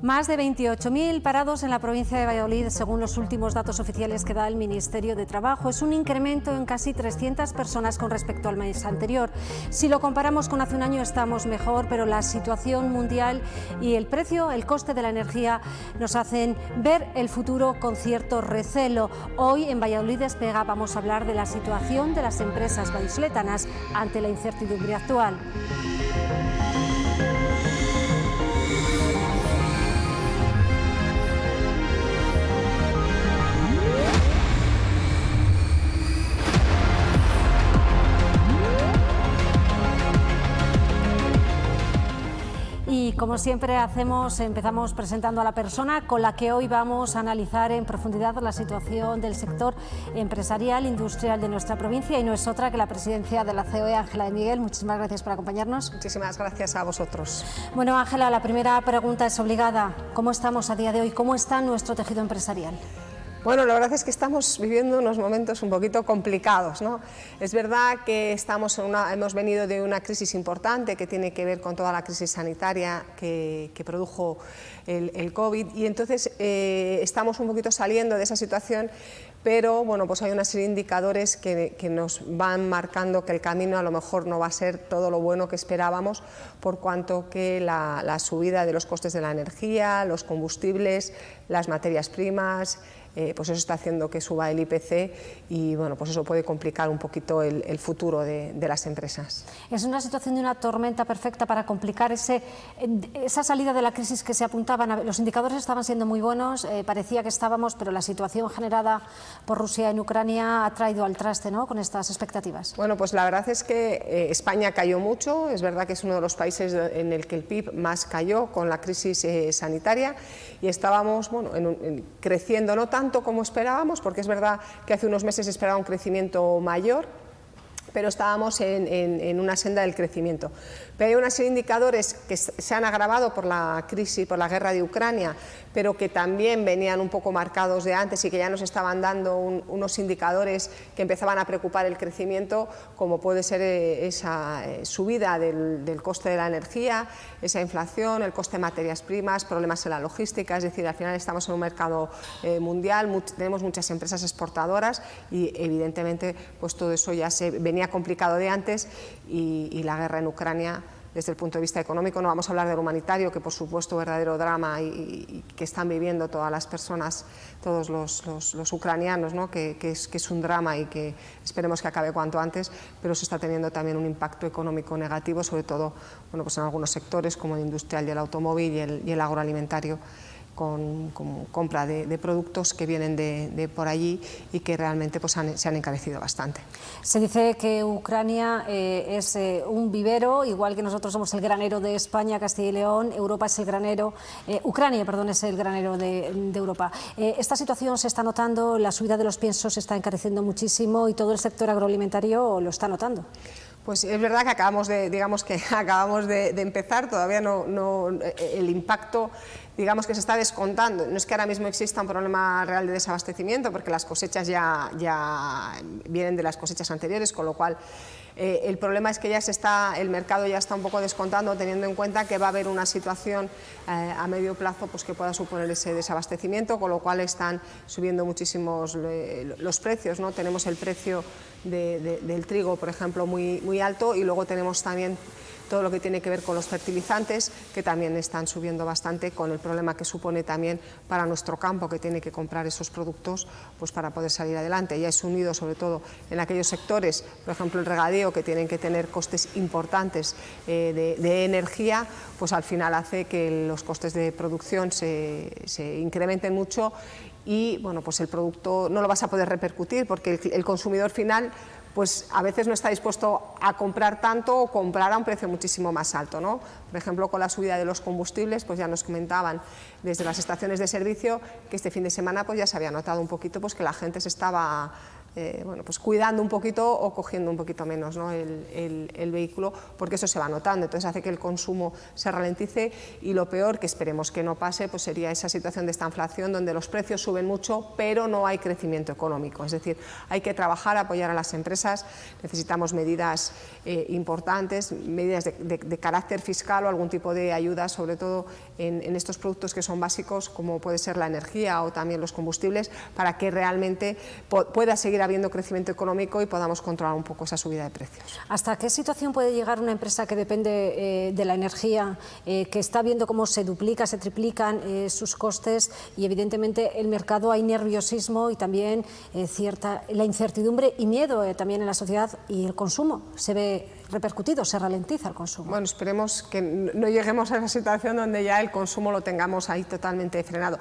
Más de 28.000 parados en la provincia de Valladolid, según los últimos datos oficiales que da el Ministerio de Trabajo. Es un incremento en casi 300 personas con respecto al mes anterior. Si lo comparamos con hace un año estamos mejor, pero la situación mundial y el precio, el coste de la energía nos hacen ver el futuro con cierto recelo. Hoy en Valladolid Despega vamos a hablar de la situación de las empresas vallisoletanas ante la incertidumbre actual. Como siempre hacemos, empezamos presentando a la persona con la que hoy vamos a analizar en profundidad la situación del sector empresarial, industrial de nuestra provincia y no es otra que la presidencia de la COE, Ángela de Miguel. Muchísimas gracias por acompañarnos. Muchísimas gracias a vosotros. Bueno, Ángela, la primera pregunta es obligada. ¿Cómo estamos a día de hoy? ¿Cómo está nuestro tejido empresarial? Bueno, la verdad es que estamos viviendo unos momentos un poquito complicados. ¿no? Es verdad que estamos hemos venido de una crisis importante que tiene que ver con toda la crisis sanitaria que, produjo el, COVID y entonces eh, estamos un poquito saliendo de esa situación pero bueno, pues hay una serie de indicadores que, nos van marcando que el camino a lo mejor no va a ser todo lo bueno que esperábamos, por cuanto que la subida de los costes de la energía, los combustibles, las materias primas, eh, pues eso está haciendo que suba el IPC y bueno, pues eso puede complicar un poquito el, futuro de, las empresas. Es una situación de una tormenta perfecta para complicar ese, esa salida de la crisis que se apuntaban. Los indicadores estaban siendo muy buenos, eh, parecía que estábamos, pero la situación generada por Rusia en Ucrania ha traído al traste ¿no? con estas expectativas. Bueno, pues la verdad es que eh, España cayó mucho, es verdad que es uno de los países en el que el PIB más cayó con la crisis sanitaria y estábamos bueno, creciendo no tanto como esperábamos, porque es verdad que hace unos meses esperaba un crecimiento mayor, pero estábamos en, una senda del crecimiento. Pero hay una serie de indicadores que se han agravado por la crisis, por la guerra de Ucrania, pero que también venían un poco marcados de antes y que ya nos estaban dando unos indicadores que empezaban a preocupar el crecimiento, como puede ser eh, esa eh, subida del, coste de la energía, esa inflación, el coste de materias primas, problemas en la logística, es decir, al final estamos en un mercado eh, mundial, tenemos muchas empresas exportadoras y evidentemente pues todo eso ya se venía complicado de antes y la guerra en Ucrania desde el punto de vista económico, no vamos a hablar del humanitario, que por supuesto verdadero drama y, que están viviendo todas las personas, todos los, ucranianos, ¿no? que, es, que, es, un drama y que esperemos que acabe cuanto antes, pero se está teniendo también un impacto económico negativo, sobre todo bueno, pues en algunos sectores como el industrial y el automóvil y el agroalimentario con, compra de, productos que vienen de, por allí y que realmente pues, se han encarecido bastante. Se dice que Ucrania eh, es eh, un vivero, igual que nosotros somos el granero de España, Castilla y León, Europa es el granero, eh, Ucrania, perdón, es el granero de, de Europa. esta situación se está notando, la subida de los piensos se está encareciendo muchísimo y todo el sector agroalimentario lo está notando. Pues es verdad que acabamos de, digamos que acabamos de, empezar, todavía no, no, el impacto digamos que se está descontando. No es que ahora mismo exista un problema real de desabastecimiento, porque las cosechas ya, ya vienen de las cosechas anteriores, con lo cual eh, el problema es que ya se está, el mercado ya está un poco descontando, teniendo en cuenta que va a haber una situación eh, a medio plazo pues, que pueda suponer ese desabastecimiento, con lo cual están subiendo muchísimos eh, los precios. ¿no? Tenemos el precio del trigo, por ejemplo, muy, muy alto y luego tenemos también todo lo que tiene que ver con los fertilizantes, que también están subiendo bastante con el problema que supone también para nuestro campo, que tiene que comprar esos productos pues para poder salir adelante. Ya es unido sobre todo en aquellos sectores, por ejemplo el regadío, que tienen que tener costes importantes eh, de, energía, pues al final hace que los costes de producción se, se incrementen mucho y bueno, pues el producto no lo vas a poder repercutir porque el, consumidor final pues a veces no está dispuesto a comprar tanto o comprar a un precio muchísimo más alto. ¿no? Por ejemplo, con la subida de los combustibles, pues ya nos comentaban desde las estaciones de servicio que este fin de semana pues ya se había notado un poquito pues que la gente se estaba eh, bueno, pues cuidando un poquito o cogiendo un poquito menos el, vehículo, porque eso se va notando, entonces hace que el consumo se ralentice y lo peor, que esperemos que no pase, pues sería esa situación de esta inflación donde los precios suben mucho, pero no hay crecimiento económico, es decir, hay que trabajar, apoyar a las empresas, necesitamos medidas eh, importantes, medidas de, carácter fiscal o algún tipo de ayuda, sobre todo en estos productos que son básicos, como puede ser la energía o también los combustibles, para que realmente pueda seguir habiendo crecimiento económico y podamos controlar un poco esa subida de precios. ¿Hasta qué situación puede llegar una empresa que depende eh, de la energía, eh, que está viendo cómo se duplica, se triplican eh, sus costes y evidentemente el mercado hay nerviosismo y también cierta la incertidumbre y miedo también en la sociedad y el consumo se ve repercutido, se ralentiza el consumo. Bueno, esperemos que no lleguemos a esa situación donde ya el consumo lo tengamos ahí totalmente frenado.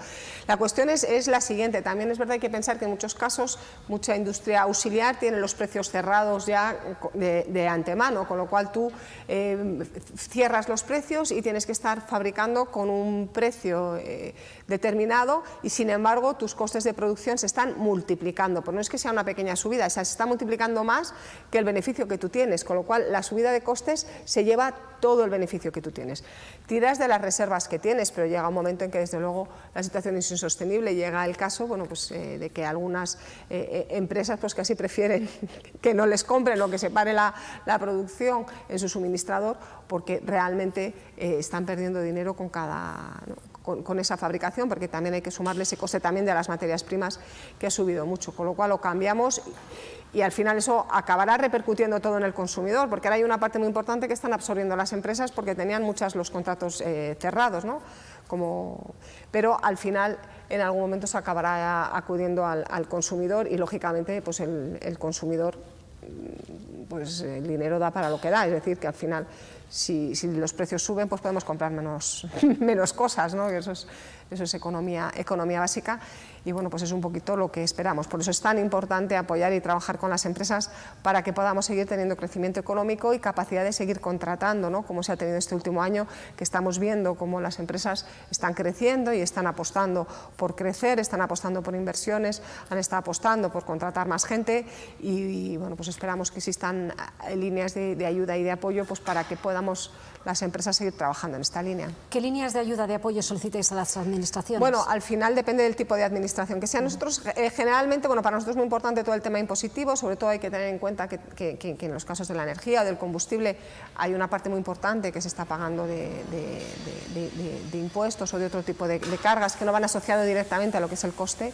La cuestión es, es la siguiente, también es verdad hay que pensar que en muchos casos mucha industria auxiliar tiene los precios cerrados ya de, antemano, con lo cual tú eh, cierras los precios y tienes que estar fabricando con un precio eh, determinado y sin embargo tus costes de producción se están multiplicando, pues no es que sea una pequeña subida, se está multiplicando más que el beneficio que tú tienes, con lo cual la subida de costes se lleva todo el beneficio que tú tienes. Tiras de las reservas que tienes, pero llega un momento en que desde luego la situación es insostenible, llega el caso bueno, pues, eh, de que algunas eh, eh, empresas pues, casi prefieren que no les compren o que se pare la, producción en su suministrador porque realmente están perdiendo dinero con cada, con, esa fabricación, porque también hay que sumarle ese coste también de las materias primas que ha subido mucho, con lo cual lo cambiamos y al final eso acabará repercutiendo todo en el consumidor, porque ahora hay una parte muy importante que están absorbiendo las empresas porque tenían muchos los contratos eh, cerrados, ¿no? Como, pero al final en algún momento se acabará acudiendo al, consumidor y lógicamente pues el, el consumidor pues el dinero da para lo que da, es decir, que al final si, los precios suben, pues podemos comprar menos, menos cosas, ¿no? eso es, eso es economía, economía básica y bueno, pues es un poquito lo que esperamos. Por eso es tan importante apoyar y trabajar con las empresas para que podamos seguir teniendo crecimiento económico y capacidad de seguir contratando, ¿no? como se ha tenido este último año, que estamos viendo cómo las empresas están creciendo y están apostando por crecer, están apostando por inversiones, han estado apostando por contratar más gente y, bueno, pues esperamos que existan eh, líneas de, de ayuda y de apoyo pues para que podamos las empresas seguir trabajando en esta línea. ¿Qué líneas de ayuda, de apoyo solicitáis a las administraciones? Bueno, al final depende del tipo de administración que sea. Nosotros, eh, generalmente, bueno, para nosotros es muy importante todo el tema impositivo, sobre todo hay que tener en cuenta que, en los casos de la energía o del combustible hay una parte muy importante que se está pagando de, impuestos o de otro tipo de, cargas que no van asociados directamente a lo que es el coste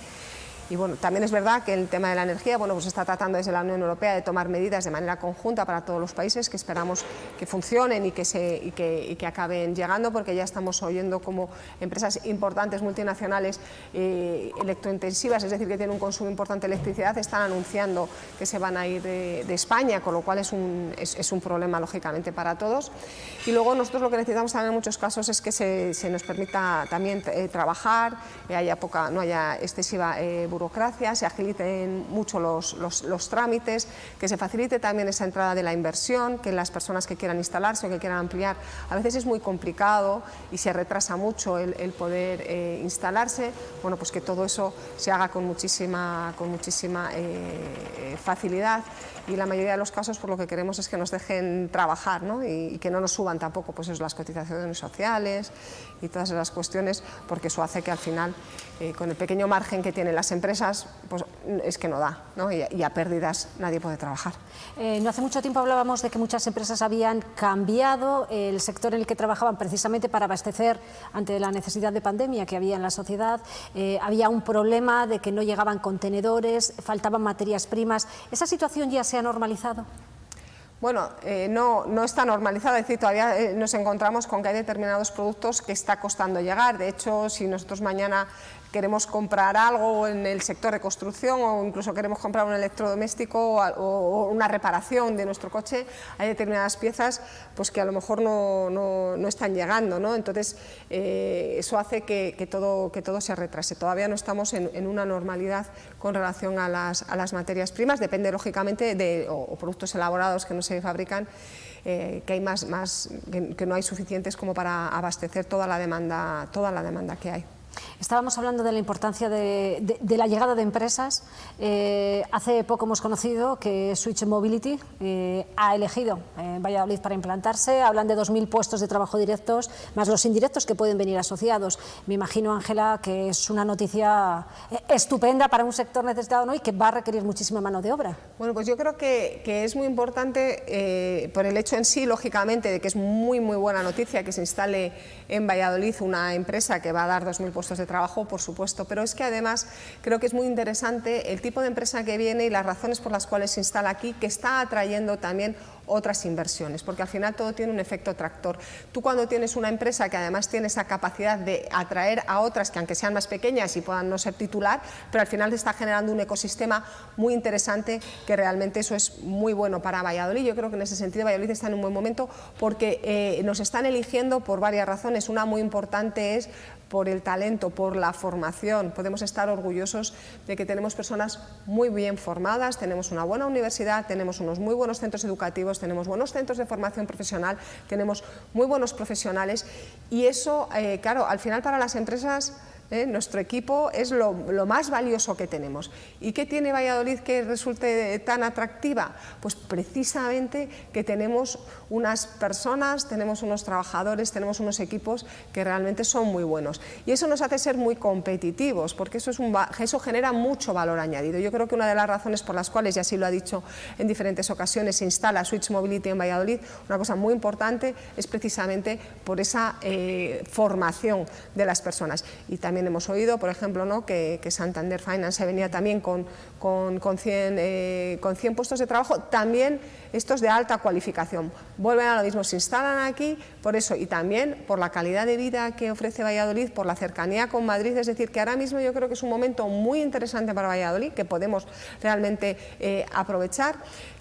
y bueno, también es verdad que el tema de la energía, bueno, pues está tratando desde la Unión Europea de tomar medidas de manera conjunta para todos los países que esperamos que funcionen y que, se, y que, que acaben llegando, porque ya estamos oyendo como empresas importantes multinacionales eh, electrointensivas, es decir, que tienen un consumo importante de electricidad, están anunciando que se van a ir de, España, con lo cual es un, es, un, problema, lógicamente, para todos. Y luego nosotros lo que necesitamos también en muchos casos es que se, se nos permita también eh, trabajar, eh, haya poca, no haya excesiva burocracia, se agilicen mucho los, los, trámites, que se facilite también esa entrada de la inversión, que las personas que quieran instalarse o que quieran ampliar, a veces es muy complicado y se retrasa mucho el, poder eh, instalarse, bueno, pues que todo eso se haga con muchísima, con muchísima eh, facilidad y la mayoría de los casos por lo que queremos es que nos dejen trabajar ¿no? y, que no nos suban tampoco pues eso, las cotizaciones sociales y todas esas cuestiones porque eso hace que al final eh, con el pequeño margen que tienen las empresas pues es que no da ¿no? Y, a pérdidas nadie puede trabajar. Eh, no hace mucho tiempo hablábamos de que muchas empresas habían cambiado el sector en el que trabajaban precisamente para abastecer ante la necesidad de pandemia que había en la sociedad, eh, había un problema de que no llegaban contenedores, faltaban materias primas, ¿esa situación ya se se ha normalizado? Bueno, eh, no, no está normalizado, es decir, todavía eh, nos encontramos con que hay determinados productos que está costando llegar. De hecho, si nosotros mañana queremos comprar algo en el sector de construcción o incluso queremos comprar un electrodoméstico o, una reparación de nuestro coche, hay determinadas piezas pues, que a lo mejor no, no, están llegando. ¿no? Entonces, eh, eso hace que, que, todo, que todo se retrase. Todavía no estamos en, en una normalidad con relación a las, a las, materias primas, depende lógicamente de o, productos elaborados que no se fabrican, eh, que, hay más, más que, que no hay suficientes como para abastecer toda la demanda, toda la demanda que hay. Estábamos hablando de la importancia de, la llegada de empresas. Eh, hace poco hemos conocido que Switch Mobility eh, ha elegido en Valladolid para implantarse. Hablan de 2.000 puestos de trabajo directos, más los indirectos que pueden venir asociados. Me imagino, Ángela, que es una noticia eh, estupenda para un sector necesitado ¿no? y que va a requerir muchísima mano de obra. Bueno, pues yo creo que, que es muy importante por el hecho en sí, lógicamente, de que es muy, muy buena noticia que se instale en Valladolid una empresa que va a dar 2.000 puestos de trabajo, por supuesto, pero es que además creo que es muy interesante el tipo de empresa que viene y las razones por las cuales se instala aquí, que está atrayendo también otras inversiones, porque al final todo tiene un efecto tractor. Tú cuando tienes una empresa que además tiene esa capacidad de atraer a otras que aunque sean más pequeñas y puedan no ser titular, pero al final te está generando un ecosistema muy interesante que realmente eso es muy bueno para Valladolid. Yo creo que en ese sentido Valladolid está en un buen momento porque eh, nos están eligiendo por varias razones. Una muy importante es por el talento, por la formación. Podemos estar orgullosos de que tenemos personas muy bien formadas, tenemos una buena universidad, tenemos unos muy buenos centros educativos, tenemos buenos centros de formación profesional, tenemos muy buenos profesionales y eso, eh, claro, al final para las empresas ¿eh? Nuestro equipo es lo, más valioso que tenemos. ¿Y qué tiene Valladolid que resulte tan atractiva? Pues precisamente que tenemos unas personas, tenemos unos trabajadores, tenemos unos equipos que realmente son muy buenos. Y eso nos hace ser muy competitivos, porque eso, es eso genera mucho valor añadido. Yo creo que una de las razones por las cuales, y así lo ha dicho en diferentes ocasiones, se instala Switch Mobility en Valladolid, una cosa muy importante es precisamente por esa eh, formación de las personas. Y también hemos oído, por ejemplo, ¿no? que, Santander Finance venía también con, con, con, 100, eh, con 100 puestos de trabajo, también estos de alta cualificación. Vuelven a lo mismo, se instalan aquí por eso y también por la calidad de vida que ofrece Valladolid, por la cercanía con Madrid, es decir, que ahora mismo yo creo que es un momento muy interesante para Valladolid, que podemos realmente eh, aprovechar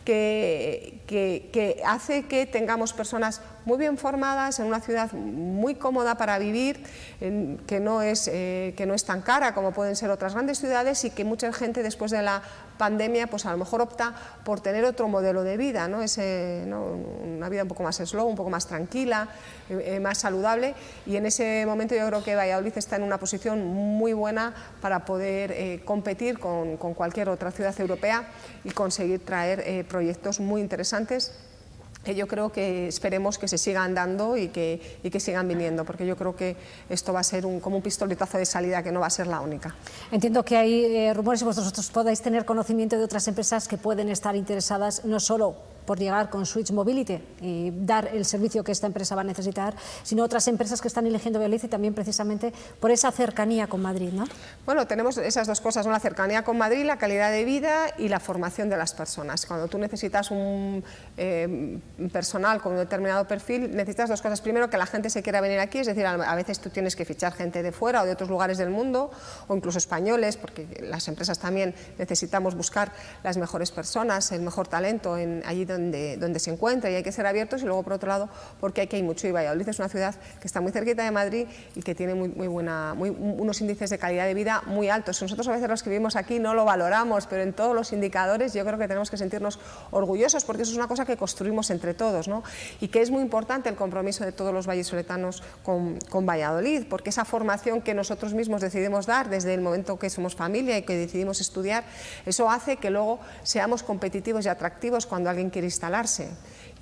que, hace que tengamos personas muy bien formadas en una ciudad muy cómoda para vivir, que, no es, eh, que no es tan cara como pueden ser otras grandes ciudades y que mucha gente después de la pandemia pues a lo mejor opta por tener otro modelo de vida, ¿no? Ese, una vida un poco más slow, un poco más tranquila, eh, eh, más saludable y en ese momento yo creo que Valladolid está en una posición muy buena para poder competir con, con, cualquier otra ciudad europea y conseguir traer proyectos muy interesantes que yo creo que esperemos que se sigan dando y que, y que sigan viniendo, porque yo creo que esto va a ser un, como un pistoletazo de salida, que no va a ser la única. Entiendo que hay eh, rumores y vosotros podáis tener conocimiento de otras empresas que pueden estar interesadas no solo por llegar con Switch Mobility y dar el servicio que esta empresa va a necesitar, sino otras empresas que están eligiendo Valladolid y también precisamente por esa cercanía con Madrid, ¿no? Bueno, tenemos esas dos cosas, la cercanía con Madrid, la calidad de vida y la formación de las personas. Cuando tú necesitas un eh, personal con un determinado perfil, necesitas dos cosas. Primero, que la gente se quiera venir aquí, es decir, a veces tú tienes que fichar gente de fuera o de otros lugares del mundo, o incluso españoles, porque las empresas también necesitamos buscar las mejores personas, el mejor talento en, allí donde, donde se encuentra y hay que ser abiertos y luego por otro lado porque aquí hay mucho y Valladolid es una ciudad que está muy cerquita de Madrid y que tiene muy, muy buena, muy, unos índices de calidad de vida muy altos. Nosotros a veces los que vivimos aquí no lo valoramos, pero en todos los indicadores yo creo que tenemos que sentirnos orgullosos porque eso es una cosa que construimos entre todos ¿no? y que es muy importante el compromiso de todos los vallesoletanos con, con Valladolid, porque esa formación que nosotros mismos decidimos dar desde el momento que somos familia y que decidimos estudiar, eso hace que luego seamos competitivos y atractivos cuando alguien quiere instalarse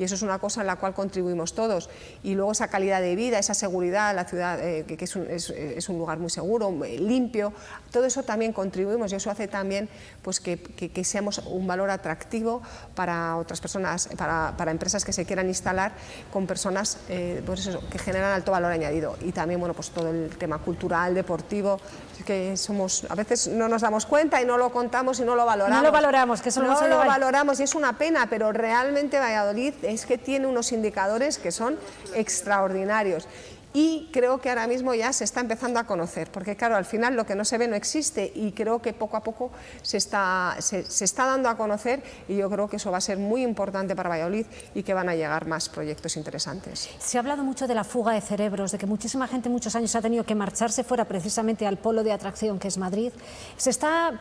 y eso es una cosa en la cual contribuimos todos. Y luego esa calidad de vida, esa seguridad, la ciudad eh, que, es, un, es, un, lugar muy seguro, limpio, todo eso también contribuimos y eso hace también pues, que, que, seamos un valor atractivo para otras personas, para, para empresas que se quieran instalar con personas eh, pues eso, que generan alto valor añadido. Y también bueno, pues todo el tema cultural, deportivo, que somos, a veces no nos damos cuenta y no lo contamos y no lo valoramos. No lo valoramos, que eso no lo valoramos y es una pena, pero realmente Valladolid es que tiene unos indicadores que son extraordinarios y creo que ahora mismo ya se está empezando a conocer, porque claro, al final lo que no se ve no existe y creo que poco a poco se está, se, está dando a conocer y yo creo que eso va a ser muy importante para Valladolid y que van a llegar más proyectos interesantes. Se ha hablado mucho de la fuga de cerebros, de que muchísima gente muchos años ha tenido que marcharse fuera precisamente al polo de atracción que es Madrid. ¿Se está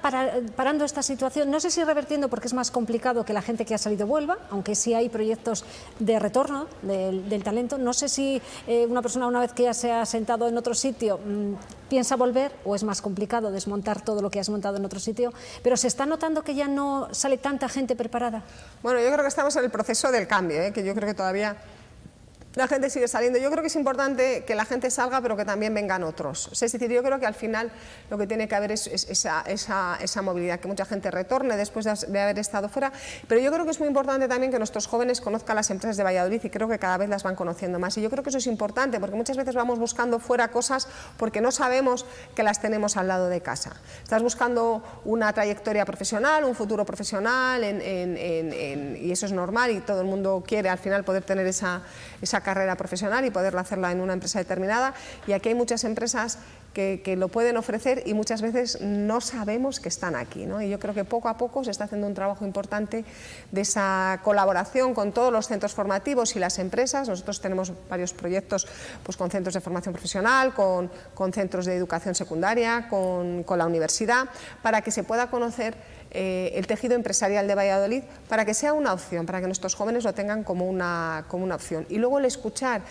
parando esta situación? No sé si revertiendo porque es más complicado que la gente que ha salido vuelva, aunque sí hay proyectos de retorno del, talento. No sé si eh, una persona, una una vez que ya se ha sentado en otro sitio, mm, piensa volver o es más complicado desmontar todo lo que has montado en otro sitio, pero ¿se está notando que ya no sale tanta gente preparada? Bueno, yo creo que estamos en el proceso del cambio, ¿eh? que yo creo que todavía la gente sigue saliendo. Yo creo que es importante que la gente salga, pero que también vengan otros. Es decir, yo creo que al final lo que tiene que haber es, esa, esa, movilidad, que mucha gente retorne después de, haber estado fuera, pero yo creo que es muy importante también que nuestros jóvenes conozcan las empresas de Valladolid y creo que cada vez las van conociendo más. Y yo creo que eso es importante, porque muchas veces vamos buscando fuera cosas porque no sabemos que las tenemos al lado de casa. Estás buscando una trayectoria profesional, un futuro profesional, y eso es normal y todo el mundo quiere al final poder tener esa, esa carrera profesional y poderla hacerla en una empresa determinada y aquí hay muchas empresas que, lo pueden ofrecer y muchas veces no sabemos que están aquí. Y yo creo que poco a poco se está haciendo un trabajo importante de esa colaboración con todos los centros formativos y las empresas. Nosotros tenemos varios proyectos pues, con centros de formación profesional, con, centros de educación secundaria, con la universidad, para que se pueda conocer eh, el tejido empresarial de Valladolid para que sea una opción, para que nuestros jóvenes lo tengan como una, como una opción. Y luego el escuchar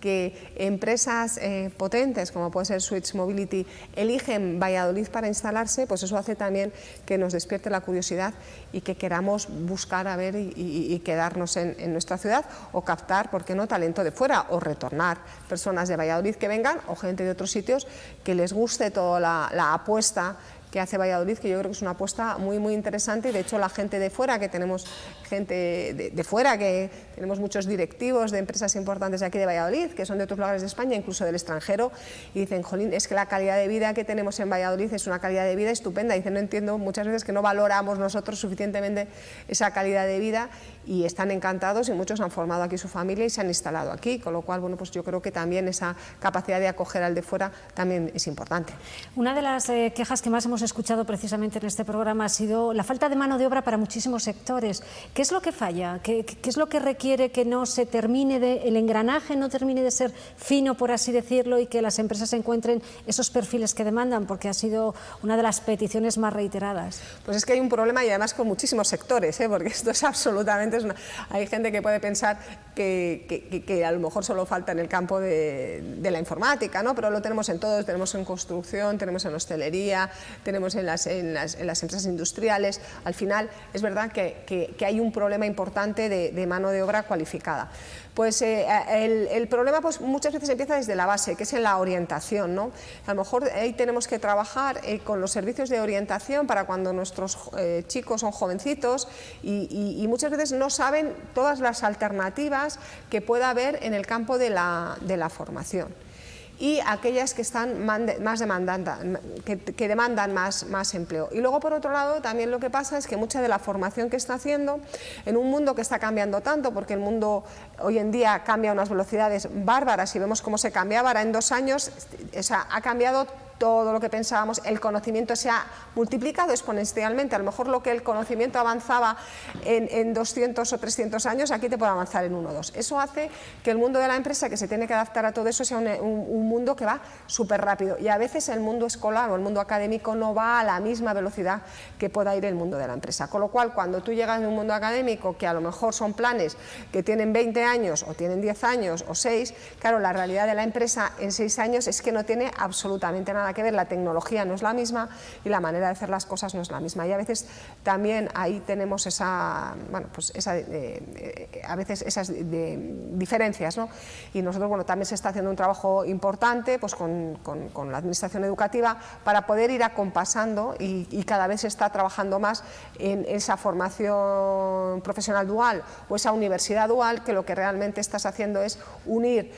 que empresas eh, potentes como puede ser Switch Mobility eligen Valladolid para instalarse, pues eso hace también que nos despierte la curiosidad y que queramos buscar a ver y, quedarnos en, nuestra ciudad o captar, ¿por qué no?, talento de fuera o retornar personas de Valladolid que vengan o gente de otros sitios que les guste toda la apuesta que hace Valladolid, que yo creo que es una apuesta muy muy interesante. De hecho la gente de fuera, que tenemos gente de, fuera, que tenemos muchos directivos de empresas importantes de aquí de Valladolid, que son de otros lugares de España, incluso del extranjero, y dicen, jolín, es que la calidad de vida que tenemos en Valladolid es una calidad de vida estupenda, dicen, no entiendo muchas veces que no valoramos nosotros suficientemente esa calidad de vida y están encantados y muchos han formado aquí su familia y se han instalado aquí, con lo cual, bueno, pues yo creo que también esa capacidad de acoger al de fuera también es importante. Una de las eh, quejas que más hemos escuchado precisamente en este programa ha sido la falta de mano de obra para muchísimos sectores. ¿Qué es lo que falla? ¿Qué, es lo que requiere que no se termine de, el engranaje no termine de ser fino, por así decirlo, y que las empresas encuentren esos perfiles que demandan? Porque ha sido una de las peticiones más reiteradas. Pues es que hay un problema y además con muchísimos sectores, ¿eh? porque esto es absolutamente... hay gente que puede pensar que, a lo mejor solo falta en el campo de, la informática, ¿no? pero lo tenemos en todos, tenemos en construcción, tenemos en hostelería, tenemos en las, en las, empresas industriales, al final es verdad que, hay un problema importante de, mano de obra cualificada. Pues eh, el, problema pues, muchas veces empieza desde la base, que es en la orientación. ¿no? A lo mejor ahí tenemos que trabajar eh, con los servicios de orientación para cuando nuestros eh, chicos son jovencitos y, muchas veces no saben todas las alternativas que pueda haber en el campo de la, formación y aquellas que están más demandantes, que, demandan más, más empleo. Y luego, por otro lado, también lo que pasa es que mucha de la formación que está haciendo, en un mundo que está cambiando tanto, porque el mundo hoy en día cambia a unas velocidades bárbaras y vemos cómo se cambiaba, ahora en dos años ha cambiado todo lo que pensábamos, el conocimiento se ha multiplicado exponencialmente, a lo mejor lo que el conocimiento avanzaba en, 200 o 300 años, aquí te puede avanzar en uno o dos. Eso hace que el mundo de la empresa, que se tiene que adaptar a todo eso, sea un, mundo que va súper rápido y a veces el mundo escolar o el mundo académico no va a la misma velocidad que pueda ir el mundo de la empresa. Con lo cual, cuando tú llegas de un mundo académico, que a lo mejor son planes que tienen 20 años o tienen 10 años o 6, claro, la realidad de la empresa en 6 años es que no tiene absolutamente nada que ver, la tecnología no es la misma y la manera de hacer las cosas no es la misma. Y a veces también ahí tenemos esa, bueno, pues esa, eh, eh, a veces esas diferencias. ¿no? Y nosotros bueno, también se está haciendo un trabajo importante pues con, con, la administración educativa para poder ir acompasando y, y, cada vez se está trabajando más en esa formación profesional dual o esa universidad dual que lo que realmente estás haciendo es unir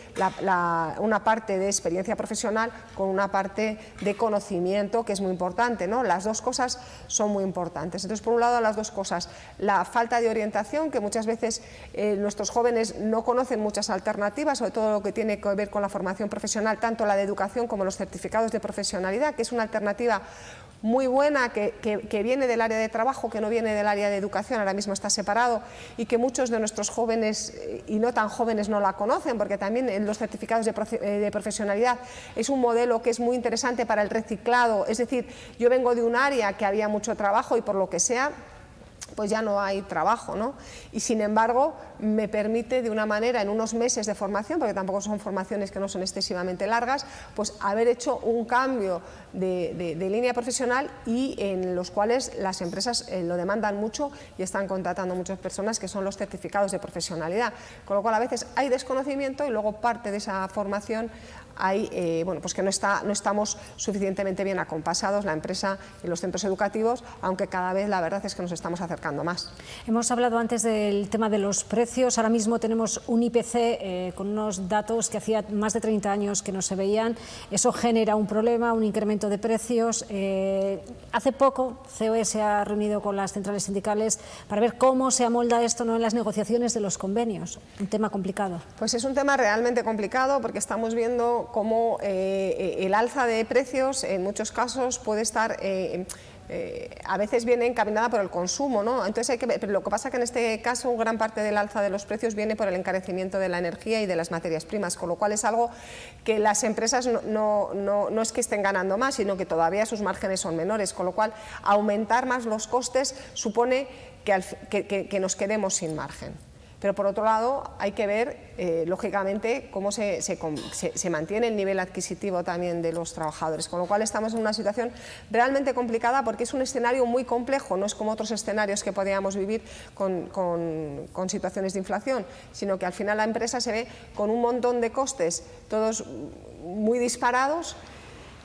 una parte de experiencia profesional con una parte de conocimiento, que es muy importante, ¿no? Las dos cosas son muy importantes. Entonces, por un lado, las dos cosas, la falta de orientación, que muchas veces eh, nuestros jóvenes no conocen muchas alternativas, sobre todo lo que tiene que ver con la formación profesional, tanto la de educación como los certificados de profesionalidad, que es una alternativa muy buena que, viene del área de trabajo, que no viene del área de educación, ahora mismo está separado y que muchos de nuestros jóvenes y no tan jóvenes no la conocen, porque también los certificados de, eh, de profesionalidad es un modelo que es muy interesante para el reciclado, es decir, yo vengo de un área que había mucho trabajo y por lo que sea pues ya no hay trabajo, ¿no? Y sin embargo, me permite de una manera, en unos meses de formación, porque tampoco son formaciones que no son excesivamente largas, pues haber hecho un cambio de, línea profesional y en los cuales las empresas eh, lo demandan mucho y están contratando muchas personas que son los certificados de profesionalidad, con lo cual a veces hay desconocimiento y luego parte de esa formación hay, eh, bueno, pues que no, está, no estamos suficientemente bien acompasados, la empresa y los centros educativos, aunque cada vez la verdad es que nos estamos acercando más. Hemos hablado antes del tema de los precios, ahora mismo tenemos un IPC eh, con unos datos que hacía más de 30 años que no se veían, eso genera un problema, un incremento de precios. Eh, hace poco COE se ha reunido con las centrales sindicales para ver cómo se amolda esto ¿no? en las negociaciones de los convenios, un tema complicado. Pues es un tema realmente complicado porque estamos viendo cómo eh, el alza de precios en muchos casos puede estar... Eh, eh, a veces viene encaminada por el consumo, ¿no? Entonces hay que pero lo que pasa es que en este caso gran parte del alza de los precios viene por el encarecimiento de la energía y de las materias primas, con lo cual es algo que las empresas no, no es que estén ganando más, sino que todavía sus márgenes son menores, con lo cual aumentar más los costes supone que, que nos quedemos sin margen. Pero por otro lado hay que ver, eh, lógicamente, cómo se, mantiene el nivel adquisitivo también de los trabajadores, con lo cual estamos en una situación realmente complicada porque es un escenario muy complejo, no es como otros escenarios que podíamos vivir con, con situaciones de inflación, sino que al final la empresa se ve con un montón de costes, todos muy disparados,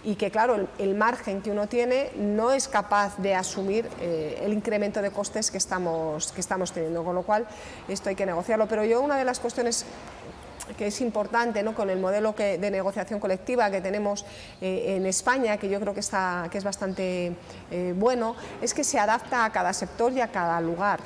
y que claro, el, margen que uno tiene no es capaz de asumir eh, el incremento de costes que estamos, que estamos teniendo, con lo cual esto hay que negociarlo. Pero yo una de las cuestiones que es importante ¿no? con el modelo de negociación colectiva que tenemos eh, en España, que yo creo que, está, que es bastante eh, bueno, es que se adapta a cada sector y a cada lugar.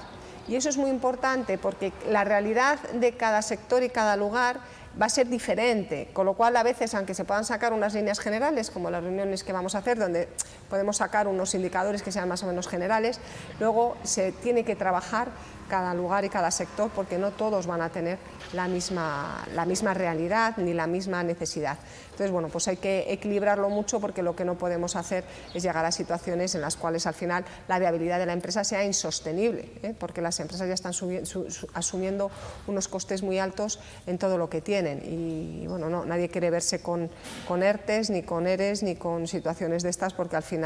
Y eso es muy importante porque la realidad de cada sector y cada lugar va a ser diferente, con lo cual a veces, aunque se puedan sacar unas líneas generales, como las reuniones que vamos a hacer, donde podemos sacar unos indicadores que sean más o menos generales, luego se tiene que trabajar cada lugar y cada sector porque no todos van a tener la misma, la misma realidad ni la misma necesidad. Entonces, bueno, pues hay que equilibrarlo mucho porque lo que no podemos hacer es llegar a situaciones en las cuales al final la viabilidad de la empresa sea insostenible, ¿eh? porque las empresas ya están asumiendo unos costes muy altos en todo lo que tienen y bueno, no, nadie quiere verse con, con ERTES, ni con ERES, ni con situaciones de estas porque al final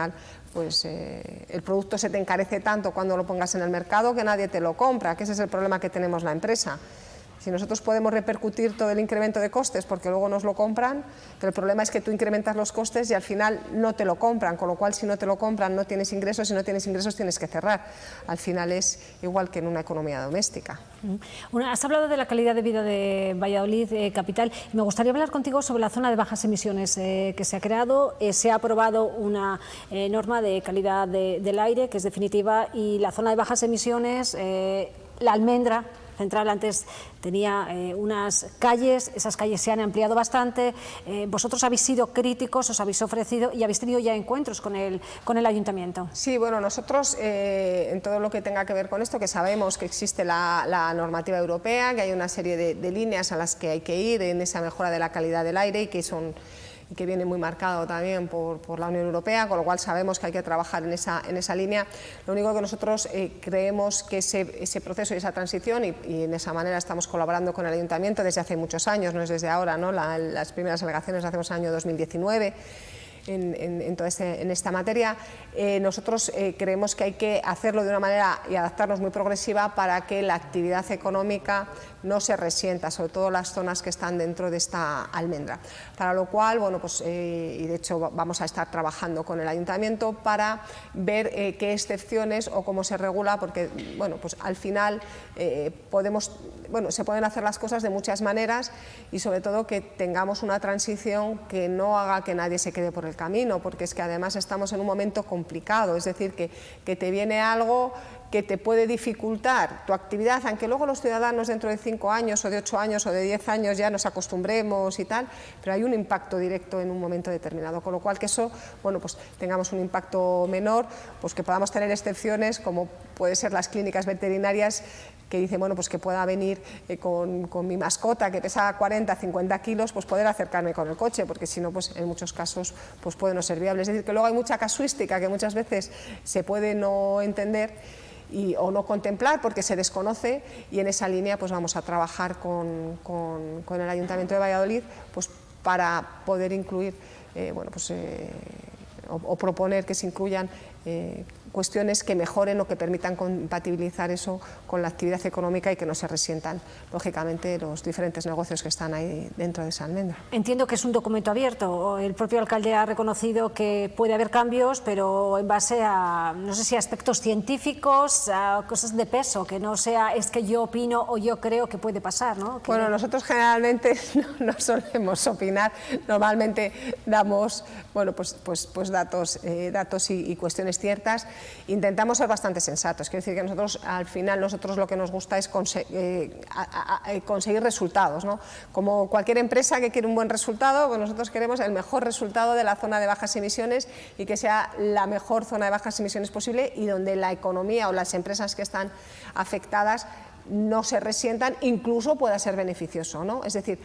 pues, eh, el producto se te encarece tanto cuando lo pongas en el mercado que nadie te lo compra, que ese es el problema que tenemos la empresa. Si nosotros podemos repercutir todo el incremento de costes porque luego nos lo compran, pero el problema es que tú incrementas los costes y al final no te lo compran, con lo cual si no te lo compran no tienes ingresos, si no tienes ingresos tienes que cerrar. Al final es igual que en una economía doméstica. has hablado de la calidad de vida de Valladolid eh, capital me gustaría hablar contigo sobre la zona de bajas emisiones eh, que se ha creado. Eh, se ha aprobado una norma de calidad del aire que es definitiva y la zona de bajas emisiones, la almendra central antes tenía eh, unas calles, esas calles se han ampliado bastante, eh, vosotros habéis sido críticos, os habéis ofrecido y habéis tenido ya encuentros con el, con el ayuntamiento. Sí, bueno, nosotros eh, en todo lo que tenga que ver con esto, que sabemos que existe la, normativa europea, que hay una serie de líneas a las que hay que ir en esa mejora de la calidad del aire y que son que viene muy marcado también por, la Unión Europea, con lo cual sabemos que hay que trabajar en esa, en esa línea. Lo único que nosotros eh, creemos que ese, ese, proceso y esa transición, y, en esa manera estamos colaborando con el Ayuntamiento desde hace muchos años, no es desde ahora, ¿no? las primeras alegaciones las hacemos en el año 2019, en, en, esta materia. Eh, nosotros eh, creemos que hay que hacerlo de una manera y adaptarnos muy progresiva para que la actividad económica no se resienta, sobre todo las zonas que están dentro de esta almendra. Para lo cual, bueno, pues, eh, y de hecho vamos a estar trabajando con el Ayuntamiento para ver qué excepciones o cómo se regula, porque bueno, pues al final podemos, bueno, se pueden hacer las cosas de muchas maneras y sobre todo que tengamos una transición que no haga que nadie se quede por el camino, porque es que además estamos en un momento complicado, es decir, que, que te viene algo que te puede dificultar tu actividad, aunque luego los ciudadanos dentro de cinco años o de ocho años o de diez años ya nos acostumbremos y tal, pero hay un impacto directo en un momento determinado, con lo cual que eso, bueno, pues tengamos un impacto menor, pues que podamos tener excepciones como puede ser las clínicas veterinarias que dicen, bueno, pues que pueda venir eh, con, con, mi mascota que pesa 40, 50 kilos, pues poder acercarme con el coche, porque si no, pues en muchos casos pues puede no ser viable. Es decir, que luego hay mucha casuística que muchas veces se puede no entender y, o no contemplar porque se desconoce y en esa línea pues vamos a trabajar con, con, el Ayuntamiento de Valladolid pues para poder incluir eh, bueno, pues, eh, o, proponer que se incluyan cuestiones que mejoren o que permitan compatibilizar eso con la actividad económica y que no se resientan, lógicamente, los diferentes negocios que están ahí dentro de esa almendra. Entiendo que es un documento abierto. El propio alcalde ha reconocido que puede haber cambios, pero en base a, no sé si aspectos científicos, a cosas de peso, que no sea es que yo opino o yo creo que puede pasar, ¿no? Bueno, nosotros generalmente no, solemos opinar, normalmente damos, bueno, pues, pues, pues datos, eh, datos y, y cuestiones ciertas intentamos ser bastante sensatos. Quiero decir que nosotros, al final, nosotros lo que nos gusta es eh, conseguir resultados. Como cualquier empresa que quiere un buen resultado, pues nosotros queremos el mejor resultado de la zona de bajas emisiones y que sea la mejor zona de bajas emisiones posible y donde la economía o las empresas que están afectadas no se resientan, incluso pueda ser beneficioso. Es decir,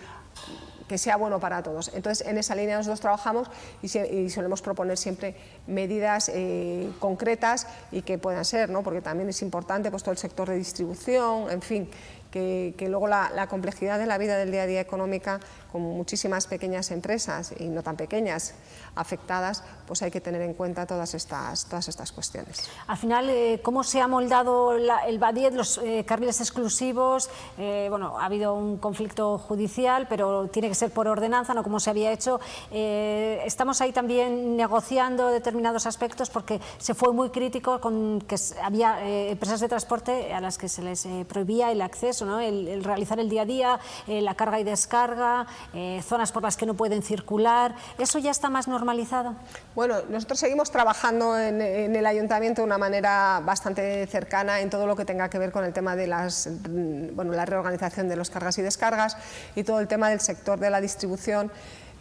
que sea bueno para todos. Entonces, en esa línea nosotros trabajamos y, solemos proponer siempre medidas eh, concretas y que puedan ser, ¿no? porque también es importante pues, todo el sector de distribución, en fin, que, luego la, complejidad de la vida del día a día económica, con muchísimas pequeñas empresas y no tan pequeñas afectadas, pues hay que tener en cuenta todas estas, todas estas cuestiones. Al final, eh, ¿cómo se ha moldado el BADIET, los eh, carriles exclusivos? Eh, bueno, ha habido un conflicto judicial, pero tiene que ser por ordenanza, no como se había hecho. estamos ahí también negociando determinados aspectos porque se fue muy crítico con que había empresas de transporte a las que se les prohibía el acceso el, realizar el día a día, la carga y descarga, eh, zonas por las que no pueden circular, ¿eso ya está más normalizado? Bueno, nosotros seguimos trabajando en, el ayuntamiento de una manera bastante cercana en todo lo que tenga que ver con el tema de las, mm, bueno, la reorganización de los cargas y descargas y todo el tema del sector de la distribución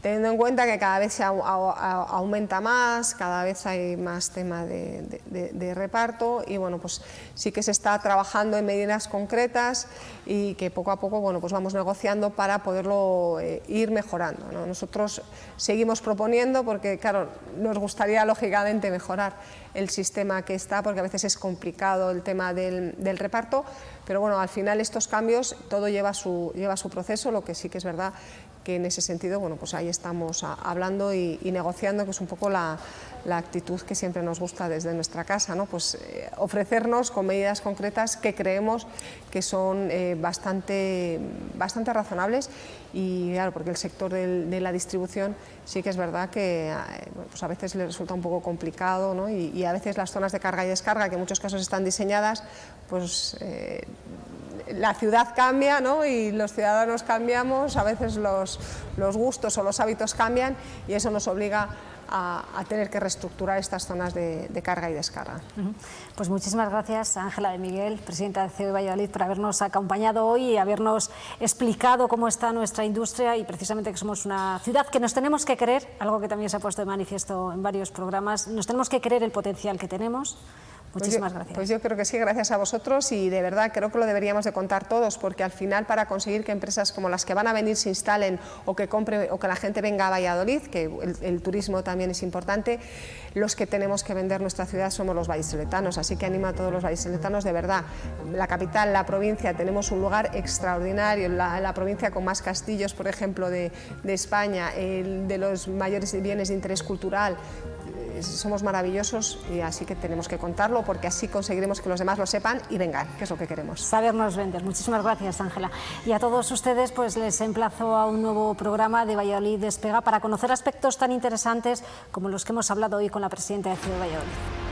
teniendo en cuenta que cada vez se aumenta más, cada vez hay más tema de, reparto y bueno, pues sí que se está trabajando en medidas concretas y que poco a poco bueno, pues vamos negociando para poderlo eh, ir mejorando. Nosotros seguimos proponiendo porque claro, nos gustaría lógicamente mejorar el sistema que está porque a veces es complicado el tema del, reparto, pero bueno, al final estos cambios todo lleva lleva su proceso, lo que sí que es verdad que en ese sentido, bueno, pues ahí estamos hablando y, negociando, que es un poco la, actitud que siempre nos gusta desde nuestra casa, ¿no? pues eh, ofrecernos con medidas concretas que creemos que son eh, bastante, bastante razonables y claro, porque el sector de la distribución sí que es verdad que eh, pues a veces le resulta un poco complicado ¿no? y, a veces las zonas de carga y descarga, que en muchos casos están diseñadas, pues la ciudad cambia ¿no? y los ciudadanos cambiamos, a veces los, gustos o los hábitos cambian y eso nos obliga a, tener que reestructurar estas zonas de, carga y descarga. Pues muchísimas gracias Ángela de Miguel, presidenta de CEO Valladolid, por habernos acompañado hoy y habernos explicado cómo está nuestra industria y precisamente que somos una ciudad que nos tenemos que creer, algo que también se ha puesto de manifiesto en varios programas, nos tenemos que creer el potencial que tenemos, pues Muchísimas gracias. Pues yo creo que sí, gracias a vosotros y de verdad creo que lo deberíamos de contar todos porque al final para conseguir que empresas como las que van a venir se instalen o que compre o que la gente venga a Valladolid, que el, turismo también es importante, los que tenemos que vender nuestra ciudad somos los vallisoletanos, así que animo a todos los vallisoletanos de verdad. La capital, la provincia, tenemos un lugar extraordinario, la, la provincia con más castillos, por ejemplo, de, de España, el de los mayores bienes de interés cultural, somos maravillosos y así que tenemos que contarlo porque así conseguiremos que los demás lo sepan y vengan, que es lo que queremos. Sabernos vender. Muchísimas gracias, Ángela. Y a todos ustedes pues les emplazo a un nuevo programa de Valladolid Despega para conocer aspectos tan interesantes como los que hemos hablado hoy con la presidenta de Ciudad Valladolid.